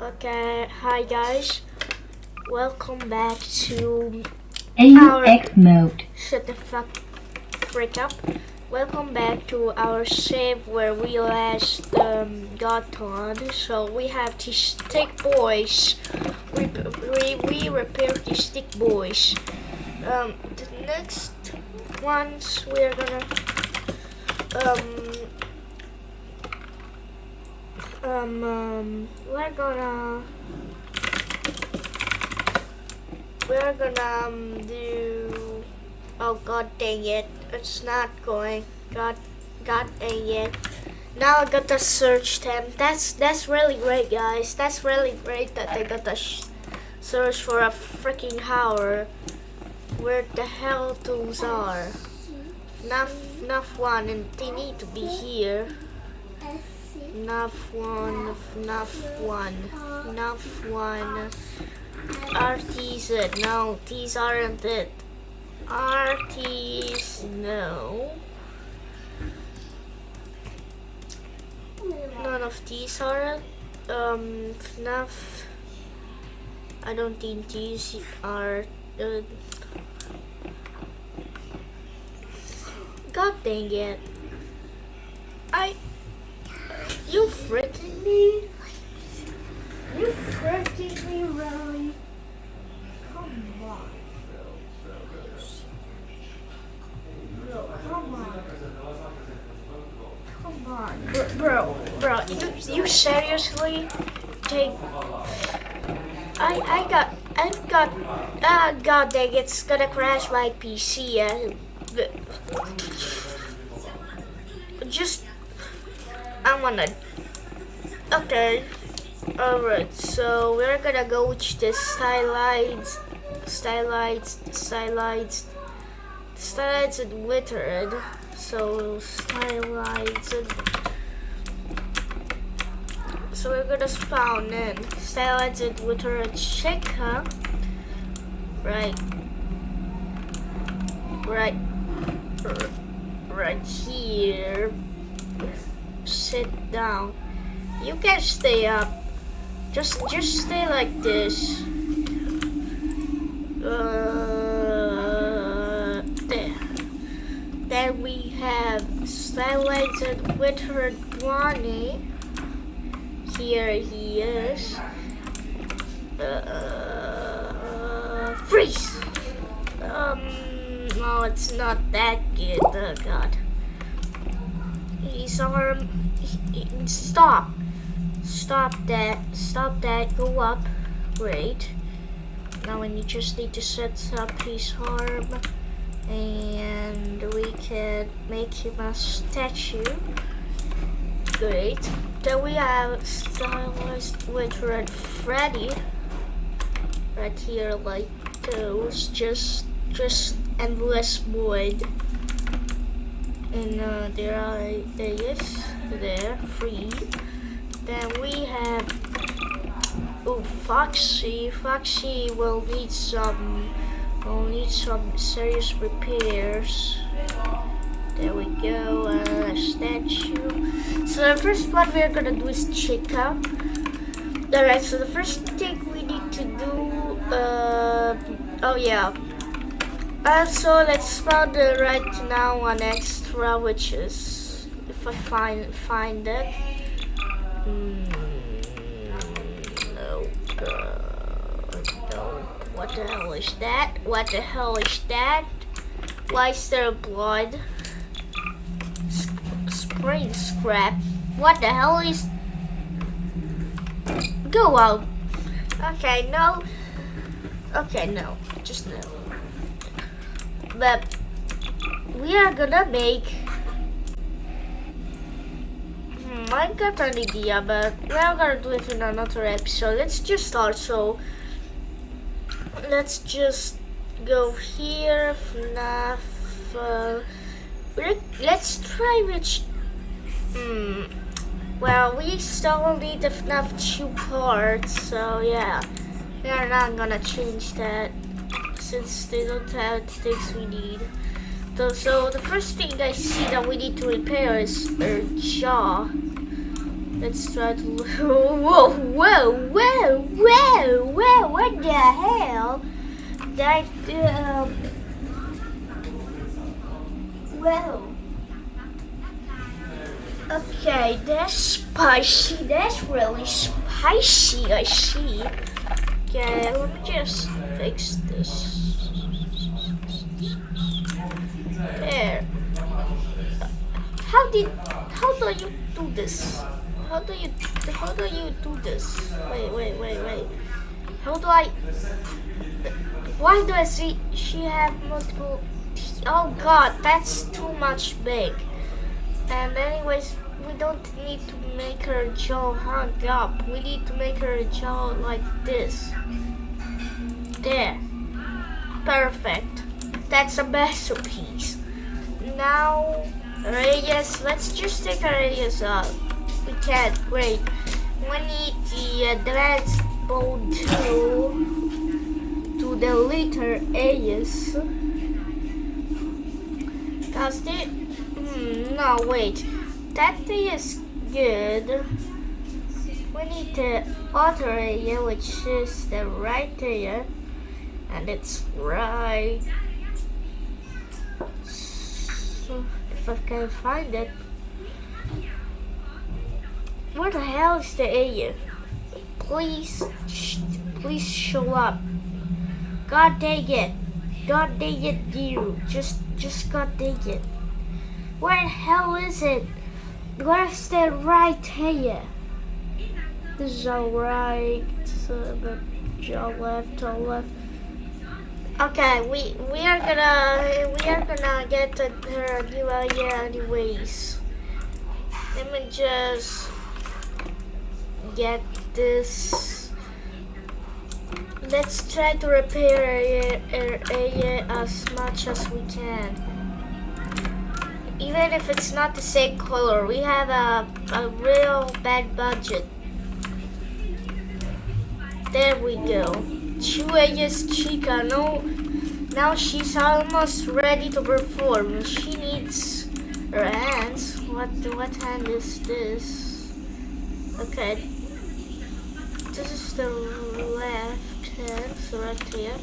Okay, hi guys. Welcome back to AUX mode. Shut the fuck freak up. Welcome back to our save where we last um, got on. So we have the stick boys. We, we, we repair the stick boys. Um, the next ones we're gonna um um, um we're gonna we're gonna um, do oh god dang it it's not going god god dang it. Now I got the search them that's that's really great guys that's really great that they got the search for a freaking hour. Where the hell those are? Enough enough one and they need to be here enough one enough one enough one. RTZ no these aren't it. RTs no. None of these are um FNAF I don't think these are uh, God dang it. I... You freaking me? You freaking me, really? Come on, bro. Come on. Come on. Bro, bro, bro you, you seriously take... I, I got... I got... Ah, god dang, it's gonna crash my PC. Uh, just I'm gonna okay alright so we're gonna go with the stylites stylites stylites stylites and glittered so stylites and so we're gonna spawn in stylites and glittered check huh right right right here. Sit down. You can stay up. Just just stay like this. Uh, there. Then we have Stylighted with her Bonnie. Here he is. Uh, freeze! Um, no, it's not that good. Oh god. He's arm. He, he, stop. Stop that. Stop that. Go up. Great. Now we just need to set up his arm. And we can make him a statue. Great. Then we have stylized with Red Freddy. Right here like those. Just just endless void and uh, there are there is there free. Then we have oh Foxy. Foxy will need some will need some serious repairs. There we go uh, statue. So the first one we're gonna do is Chica alright so the first thing we need to do uh, oh yeah. So let's spell the right now on which is if I find find it. Mm, no, no. What the hell is that? What the hell is that? Why is there blood? spring scrap. What the hell is? Go out. Okay, no. Okay, no. Just no but we are gonna make got an idea but we're gonna do it in another episode let's just start so let's just go here FNAF uh, let's try which hmm well we still need the FNAF 2 parts so yeah we're not gonna change that since they don't have the things we need. So, so the first thing I see that we need to repair is her jaw. Let's try to. Whoa, whoa, whoa, whoa, whoa! What the hell? That um. Whoa. Okay, that's spicy. That's really spicy. I see. Okay, let me just fix this. How did? How do you do this? How do you? How do you do this? Wait, wait, wait, wait. How do I? Why do I see she have multiple? Oh God, that's too much big. And anyways, we don't need to make her jaw hung up. We need to make her jaw like this. There. Perfect. That's a masterpiece. Now, radius, let's just take our radius up. We can, great. We need the advanced mode to, to the letter radius. Cause the, hmm, no wait, that thing is good. We need the other area which is the right area and it's right. So I can find it, where the hell is the area? Please, please show up. God dang it. God dang it, you. Just, just God dang it. Where the hell is it? Where's the right here? This is all right. So the jaw left, toe left. Okay, we we are gonna we are gonna get her new idea anyways. Let me just get this. Let's try to repair area as much as we can. Even if it's not the same color, we have a, a real bad budget. There we go. Chueya's Chica. No, now she's almost ready to perform. She needs her hands. What what hand is this? Okay. This is the left hand, so right here.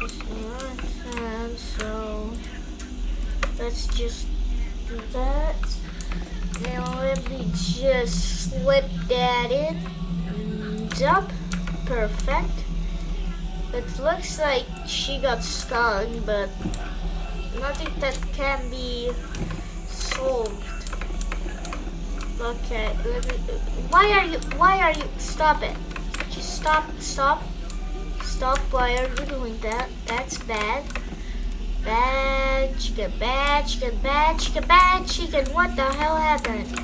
This is the right hand, so let's just do that. Now let me just slip that in. Up. Perfect. It looks like she got stung, but nothing that can be solved. Okay, let me. Why are you? Why are you? Stop it! Just stop! Stop! Stop! Why are you doing that? That's bad. Bad chicken, bad chicken, bad chicken, bad chicken. What the hell happened?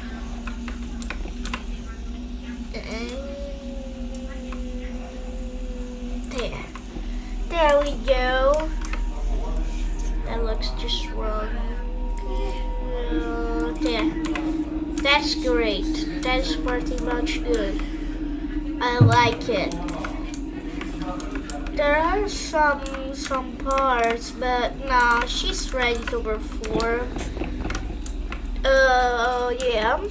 There. There we go. That looks just wrong. Uh. That's great. That's pretty much good. I like it. There are some some parts, but nah, she's ready to perform. Uh, yeah.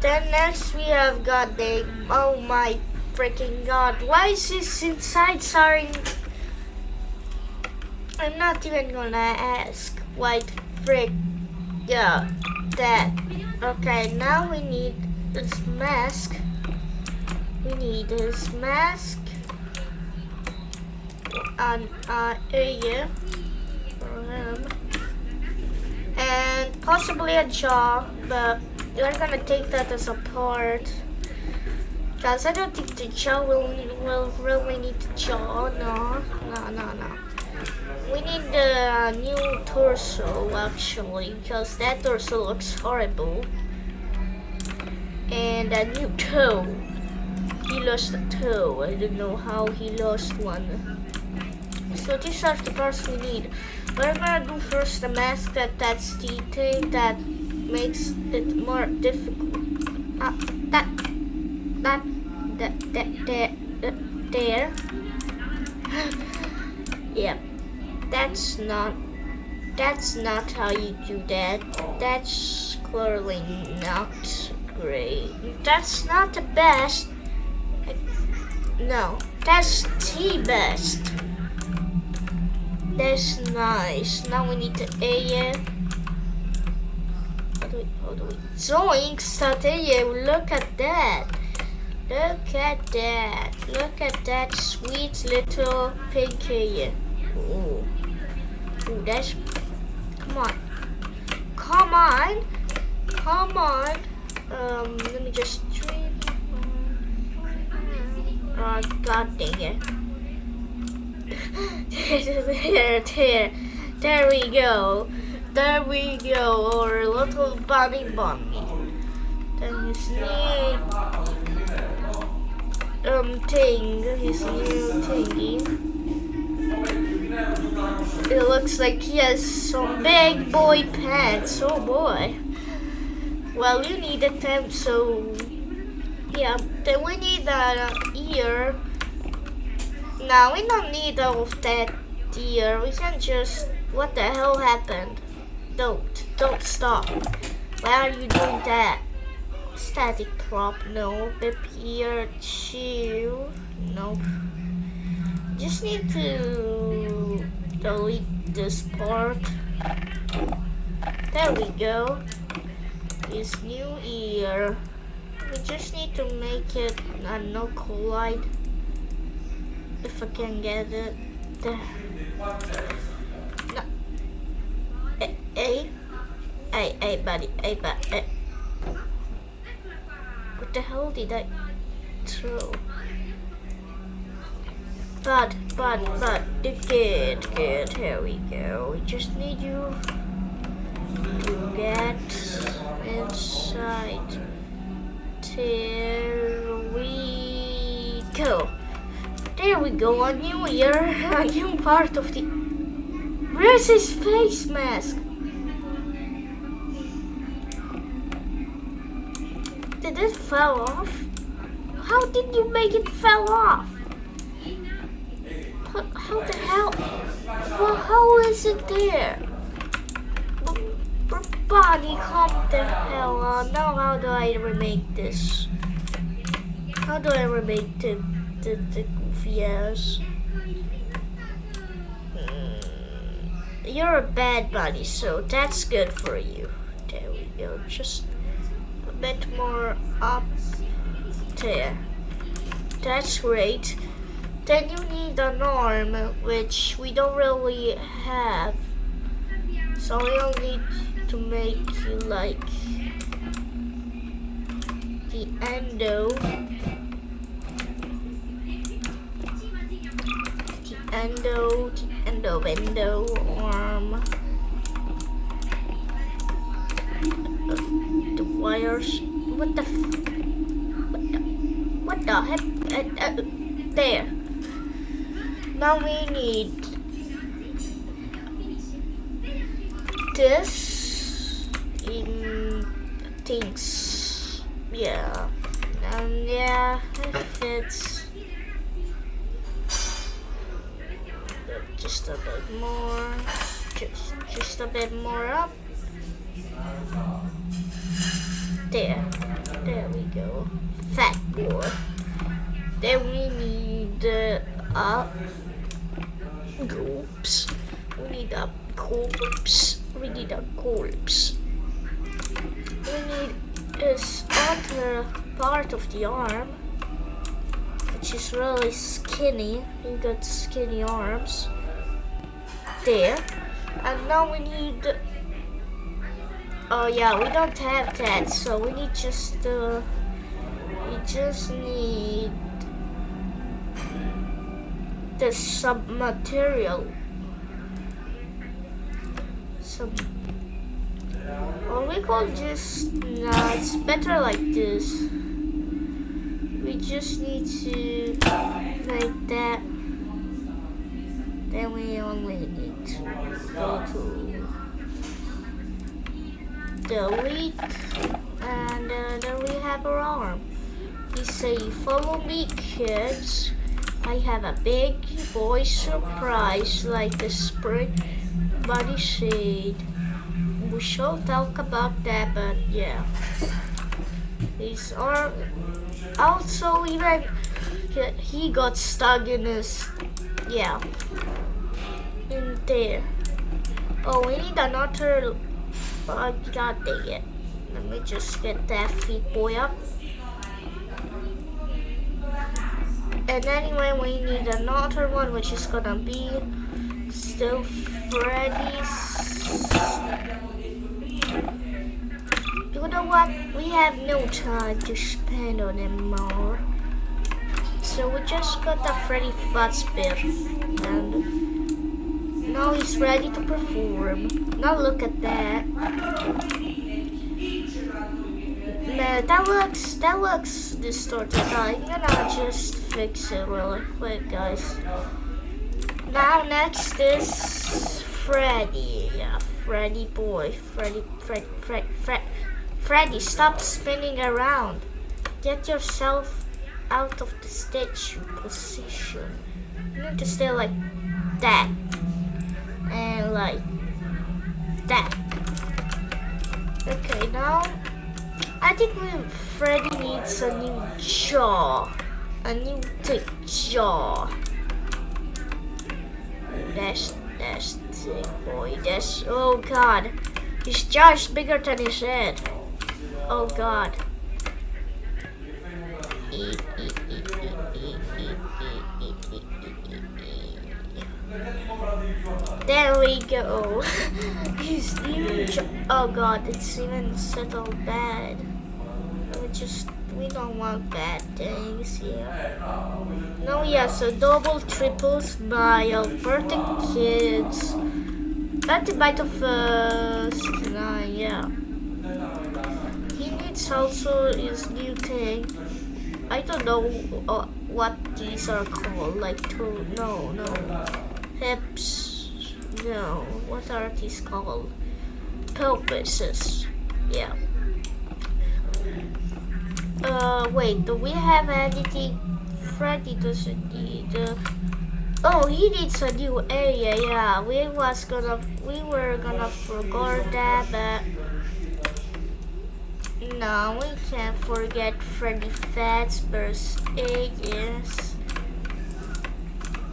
Then next we have got the oh my freaking god! Why is this inside Sorry, I'm not even gonna ask. Why frick? Yeah, that. Okay, now we need this mask. We need this mask on area for him. And possibly a jaw, but we're gonna take that as a part. Because I don't think the jaw will, will really need the jaw. No, no, no, no. We need the new torso actually, because that torso looks horrible. And a new toe. He lost a toe. I don't know how he lost one. So these are the parts we need. We're gonna do first the mask that that's the thing that makes it more difficult. Uh, that, that, that, that, there. yeah, that's not, that's not how you do that. That's clearly not great. That's not the best. No, that's the best. That's nice. Now we need to A it. How do we, how do we? Zoink, start Look at that. Look at that. Look at that sweet little pink A. Ooh. Ooh, that's. Come on. Come on. Come on. Um, let me just. Oh, god dang it. there, there, there we go. There we go, our little bunny bunny. Then you new um thing, his new thingy. It looks like he has some big boy pants. Oh boy. Well, you need a temp, so yeah. Then we need an ear. No, we don't need all of that dear. We can just... What the hell happened? Don't. Don't stop. Why are you doing that? Static prop. No. Bip here. Two. Nope. Just need to delete this part. There we go. This new ear. We just need to make it a no collide if I can get it there. No. Hey, hey, hey, hey, buddy, hey, buddy. What the hell did I throw? But, but, but, good, good, here we go. We just need you to get inside. Here we go. There we go, a new year, a new part of the... Where's his face mask? Did it fell off? How did you make it fell off? How the hell? Well, how is it there? Body, calm the hell on. Now how do I remake this? How do I remake the, the, the yes. Mm, you're a bad buddy, so that's good for you. There we go. Just a bit more up there. That's great. Then you need an arm, which we don't really have. So we'll need to make you like the endo The endo, the endo, endo, arm. The wires. What the? what the? What the heck? Uh, uh, there. Now we need this in things. Yeah. And yeah, it fits. just a bit more, just, just a bit more up. There, there we go. Fat boy. Then we need uh, a corpse. We need a corpse. We need a corpse. We need this other part of the arm, which is really skinny. You got skinny arms there. And now we need... Oh yeah, we don't have that, so we need just... Uh, we just need... The sub-material. Some... Or we could just... Nah, it's better like this. We just need to make that then we only need to go to delete and uh, then we have our arm. We say follow me kids. I have a big boy surprise like the spring body shade. We shall talk about that but yeah. His arm also even he got stuck in his yeah in there. Oh, we need another. Oh, god dang it. Let me just get that feet boy up. And anyway, we need another one, which is gonna be still Freddy's. You know what? We have no time to spend on them more. So we just got the Freddy Fazbear. And now he's ready to perform. Now look at that. Man, that looks that looks distorted. I'm gonna just fix it really quick, guys. Now next is Freddy. Yeah, Freddy boy. Freddy, Fred, Fred, Fred. Freddy, stop spinning around. Get yourself out of the statue position. You need to stay like that. And like that. Okay, now I think we, Freddy needs a new jaw. A new thick jaw. That's that's thick boy. That's oh god. His jaw is bigger than his head. Oh god. There we go. His huge. Oh god, it's even settled bad. We just we don't want bad things here. No, yeah, so double, triple, smile, birthday kids. That's a bite of uh, 69, yeah. He needs also his new thing. I don't know uh, what these are called. Like to no no hips. No, what are these called? Pelvises. Yeah. Uh, wait. Do we have anything? Freddy doesn't need. Uh, oh, he needs a new area. Yeah, we was gonna. We were gonna forget that, but. No, we can't forget Freddy Fazbear's.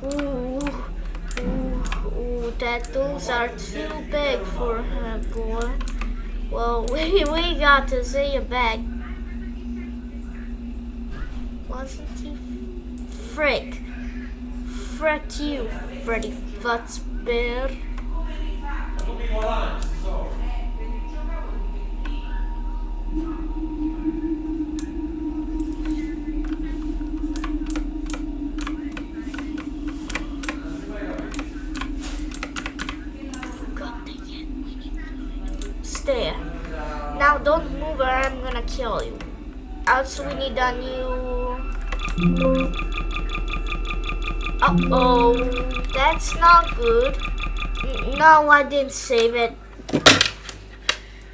Ooh, ooh, those are too big for him, boy. Well, we, we got to see it back. Wasn't he? Frick. Frick you, Freddy Fazbear. Now don't move or I'm gonna kill you. Also we need a new... Uh-oh, that's not good. No, I didn't save it.